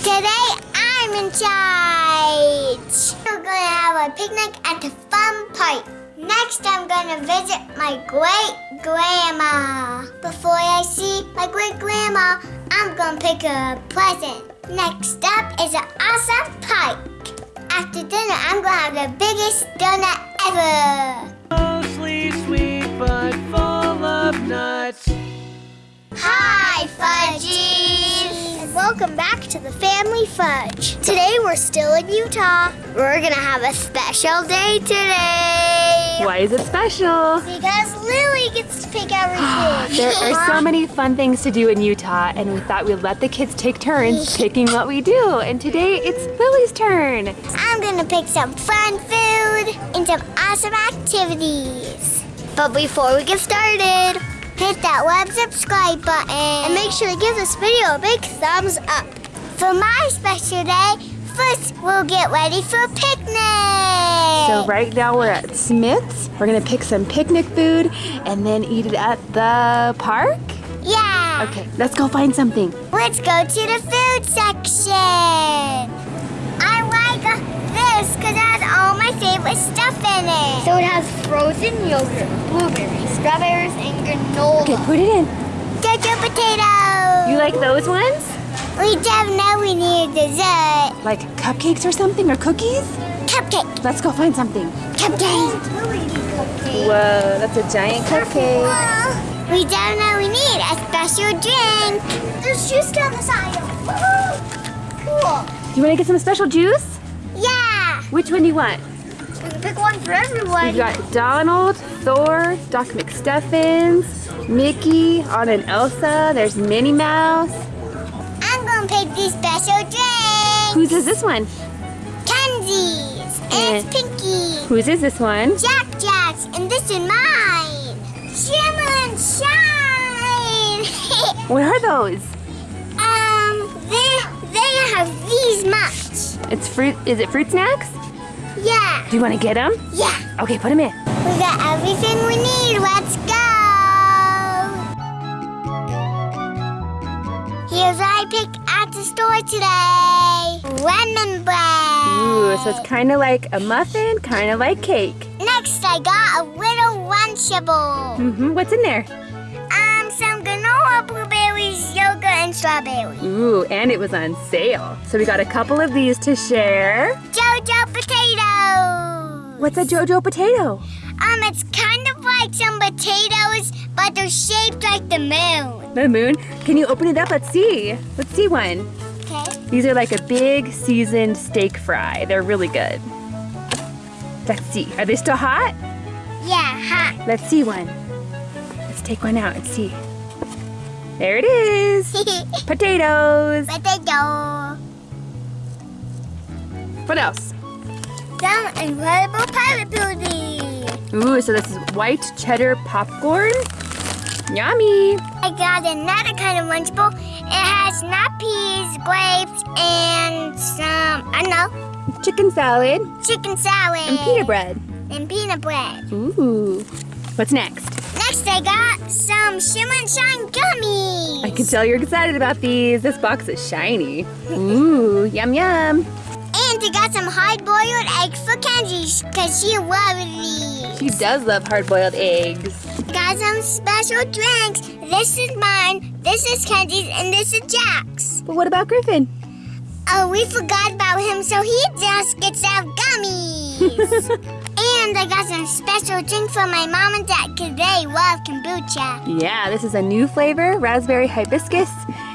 Today I'm in charge. We're gonna have a picnic at the fun park. Next, I'm gonna visit my great grandma. Before I see my great grandma, I'm gonna pick her a present. Next up is an awesome park. After dinner, I'm gonna have the biggest donut ever. Mostly sweet but full of nuts. Hi, Fudgies! Welcome back to the Family Fudge. Today we're still in Utah. We're gonna have a special day today. Why is it special? Because Lily gets to pick everything. There are so many fun things to do in Utah, and we thought we'd let the kids take turns picking what we do. And today it's Lily's turn. I'm gonna pick some fun food and some awesome activities. But before we get started, hit that red subscribe button and make sure to give this video a big thumbs up. For my special day, first we'll get ready for a picnic. So right now we're at Smith's. We're gonna pick some picnic food and then eat it at the park. Yeah. Okay, let's go find something. Let's go to the food section. In it. So it has frozen yogurt, blueberries, strawberries, and granola. Okay, put it in. Jojo potatoes. You like those ones? We don't know we need dessert. Like cupcakes or something or cookies? Cupcake. Let's go find something. Cupcake. Whoa, that's a giant cupcake. We don't know we need a special drink. There's juice down the side. Cool. Do you wanna get some special juice? Yeah. Which one do you want? We can pick one for everyone. We've got Donald, Thor, Doc McStuffins, Mickey, Anna and Elsa. There's Minnie Mouse. I'm gonna pick the special drink. Whose is this one? Kenzie's. And it's Pinky. Whose is this one? Jack Jack's. And this is mine. Shimmer and shine. What are those? um, they they have these much. It's fruit. Is it fruit snacks? Yeah. Do you want to get them? Yeah. Okay, put them in. We got everything we need. Let's go. Here's what I picked at the store today. Lemon bread. Ooh, so it's kind of like a muffin, kind of like cake. Next, I got a little Lunchable. Mm-hmm. What's in there? Um, some granola, blueberries, yogurt, and strawberries. Ooh, and it was on sale. So we got a couple of these to share. Potatoes. What's a JoJo potato? Um, it's kind of like some potatoes, but they're shaped like the moon. The moon. Can you open it up? Let's see. Let's see one. Okay. These are like a big seasoned steak fry. They're really good. Let's see. Are they still hot? Yeah, hot. Let's see one. Let's take one out and see. There it is. Potatoes. Potato. What else? Some incredible pirate. Ooh, so this is white cheddar popcorn. Yummy. I got another kind of Lunchable. It has nut peas, grapes, and some, I don't know, Chicken salad chicken salad. and pita bread. And peanut bread. Ooh. What's next? Next, I got some Shimmer and Shine gummies. I can tell you're excited about these. This box is shiny. Ooh, yum yum. I got some hard-boiled eggs for Kenzie, because she loves these. She does love hard-boiled eggs. Got some special drinks. This is mine, this is Kenzie's, and this is Jack's. But what about Griffin? Oh, we forgot about him, so he just gets out gummies. and I got some special drink for my mom and dad, because they love kombucha. Yeah, this is a new flavor, raspberry hibiscus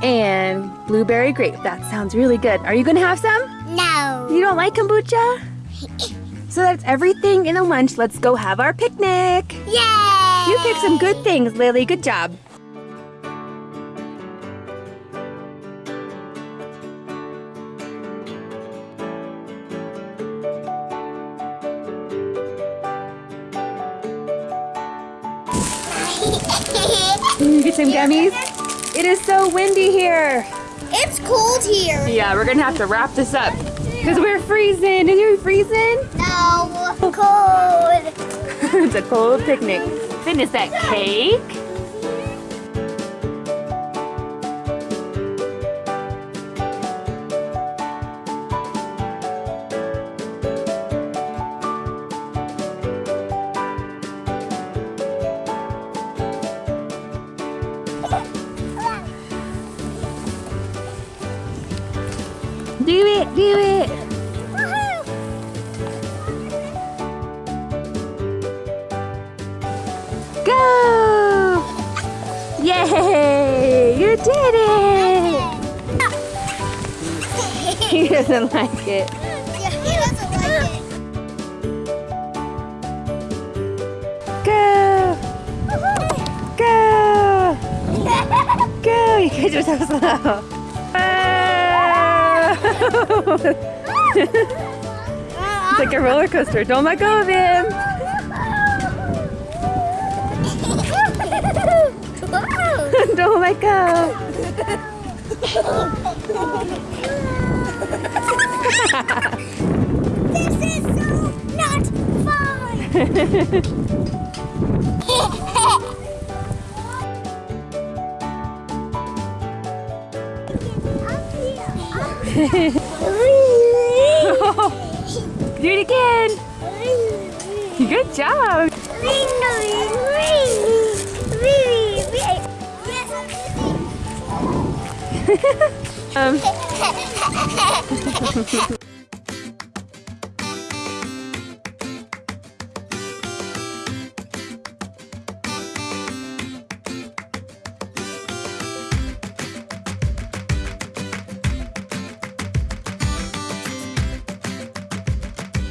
and blueberry grape. That sounds really good. Are you gonna have some? No. You don't like kombucha? So that's everything in the lunch. Let's go have our picnic. Yay! You picked some good things, Lily. Good job. You get some gummies? It is so windy here. it's cold here. Yeah, we're gonna have to wrap this up because we're freezing. Are you freezing? No, cold. it's a cold picnic. Finish that cake? Do it, do it. Go! Yay! You did it! He doesn't like it. Yeah, doesn't like it. Go! Go! Go! You guys are so slow. Ah! it's like a roller coaster. Don't let go of him. Don't let go. this is so not fun. Do it again. Good job. Um,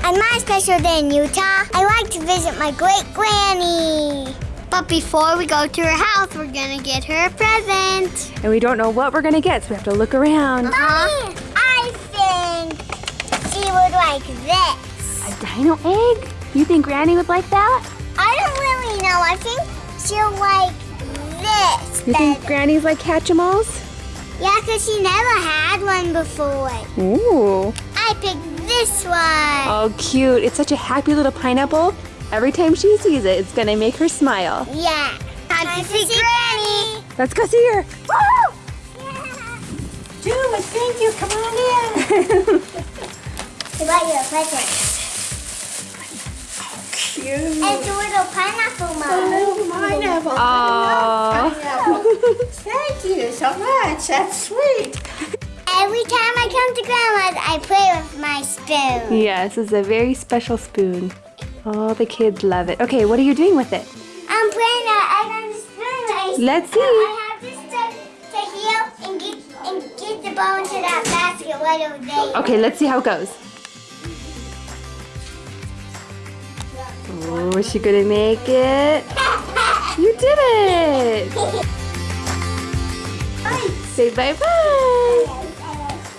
On my special day in Utah, I like to visit my great granny. But before we go to her house, we're gonna get her a present. and we don't know what we're gonna get, so we have to look around. Mommy, I think she would like this. A dino egg? You think Granny would like that? I don't really know. I think she'll like this. You think better. Granny's like Hatchimals? Yeah, because she never had one before. Ooh. I picked this one. Oh, cute. It's such a happy little pineapple. Every time she sees it, it's gonna make her smile. Yeah. Time, to see, Granny. Let's go see her. Juma, thank you. Come on in. what your present? Cute. It's a little pineapple mug. Pineapple. Aww. Thank you so much. That's sweet. Every time I come to Grandma's, I play with my spoon. Yes, it's a very special spoon. Oh, the kids love it. Okay, what are you doing with it? I'm playing a egg on the spoon. Let's see. I have to, to heel and get and get the ball into that basket right over there. Okay, let's see how it goes. Oh, is she gonna make it? You did it! Say bye bye.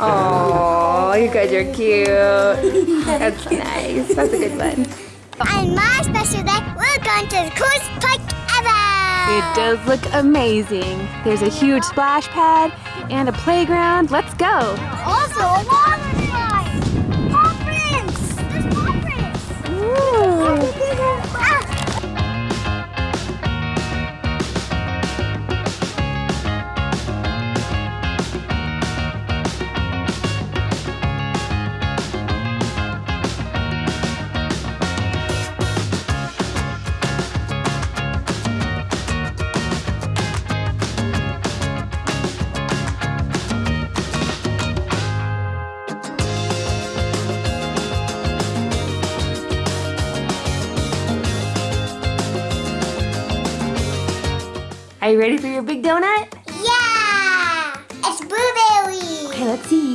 Oh, you guys are cute. That's nice. That's a good one. On my special day, we're going to the coolest park ever. It does look amazing. There's a huge splash pad and a playground. Let's go. Also, a water Are you ready for your big donut? Yeah. It's blueberry. Okay, let's see.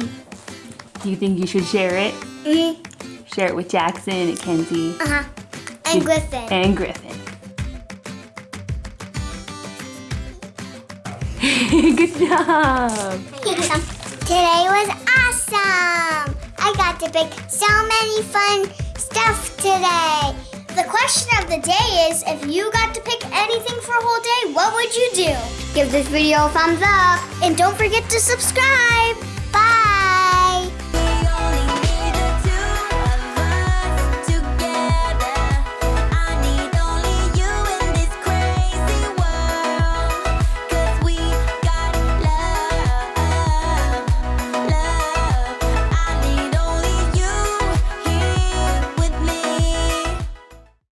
Do you think you should share it? Mm. Share it with Jackson and Kenzie Uh huh. And Griffin. and Griffin. Good job. Today was awesome! I got to pick so many fun stuff today. The question of the day is if you got to pick anything for a whole day, what would you do? Give this video a thumbs up and don't forget to subscribe.